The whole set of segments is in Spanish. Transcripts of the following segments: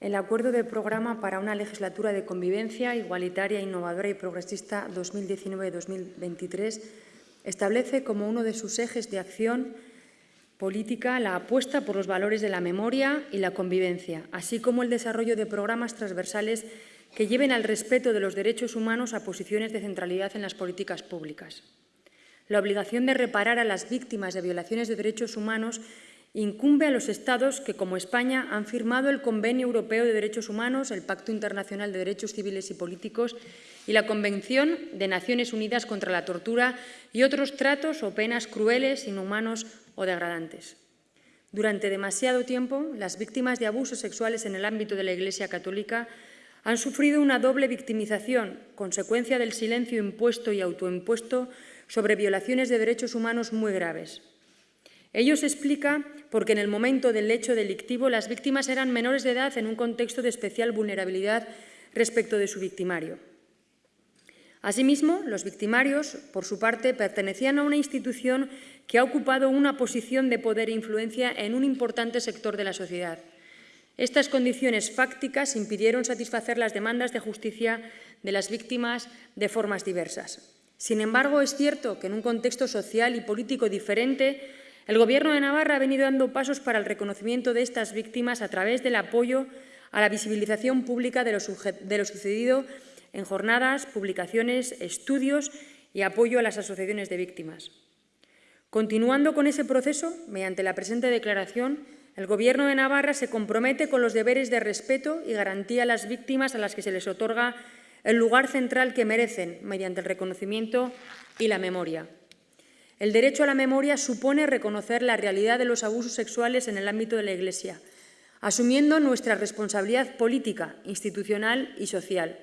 el Acuerdo de Programa para una legislatura de convivencia igualitaria, innovadora y progresista 2019-2023 establece como uno de sus ejes de acción política la apuesta por los valores de la memoria y la convivencia, así como el desarrollo de programas transversales que lleven al respeto de los derechos humanos a posiciones de centralidad en las políticas públicas. La obligación de reparar a las víctimas de violaciones de derechos humanos incumbe a los Estados que, como España, han firmado el Convenio Europeo de Derechos Humanos, el Pacto Internacional de Derechos Civiles y Políticos y la Convención de Naciones Unidas contra la Tortura y otros tratos o penas crueles, inhumanos o degradantes. Durante demasiado tiempo, las víctimas de abusos sexuales en el ámbito de la Iglesia Católica han sufrido una doble victimización, consecuencia del silencio impuesto y autoimpuesto sobre violaciones de derechos humanos muy graves. Ello se explica porque en el momento del hecho delictivo las víctimas eran menores de edad en un contexto de especial vulnerabilidad respecto de su victimario. Asimismo, los victimarios, por su parte, pertenecían a una institución que ha ocupado una posición de poder e influencia en un importante sector de la sociedad. Estas condiciones fácticas impidieron satisfacer las demandas de justicia de las víctimas de formas diversas. Sin embargo, es cierto que en un contexto social y político diferente, el Gobierno de Navarra ha venido dando pasos para el reconocimiento de estas víctimas a través del apoyo a la visibilización pública de lo, sucedido en jornadas, publicaciones, estudios y apoyo a las asociaciones de víctimas. Continuando con ese proceso, mediante la presente declaración, el Gobierno de Navarra se compromete con los deberes de respeto y garantía a las víctimas a las que se les otorga el lugar central que merecen mediante el reconocimiento y la memoria. El derecho a la memoria supone reconocer la realidad de los abusos sexuales en el ámbito de la Iglesia, asumiendo nuestra responsabilidad política, institucional y social.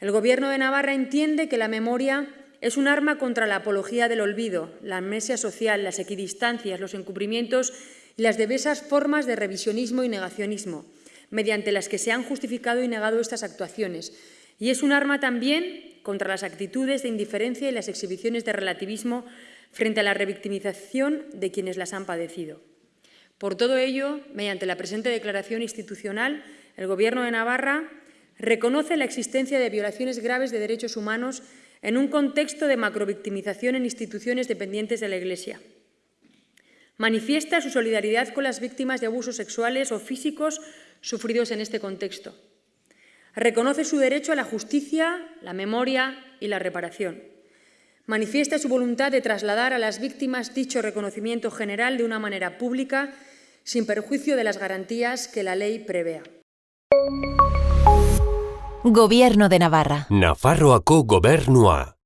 El Gobierno de Navarra entiende que la memoria es un arma contra la apología del olvido, la amnesia social, las equidistancias, los encubrimientos y las diversas formas de revisionismo y negacionismo, mediante las que se han justificado y negado estas actuaciones. Y es un arma también contra las actitudes de indiferencia y las exhibiciones de relativismo frente a la revictimización de quienes las han padecido. Por todo ello, mediante la presente declaración institucional, el Gobierno de Navarra reconoce la existencia de violaciones graves de derechos humanos en un contexto de macrovictimización en instituciones dependientes de la Iglesia. Manifiesta su solidaridad con las víctimas de abusos sexuales o físicos sufridos en este contexto. Reconoce su derecho a la justicia, la memoria y la reparación manifiesta su voluntad de trasladar a las víctimas dicho reconocimiento general de una manera pública, sin perjuicio de las garantías que la ley prevea. Gobierno de Navarra. Nafarroako gobernua.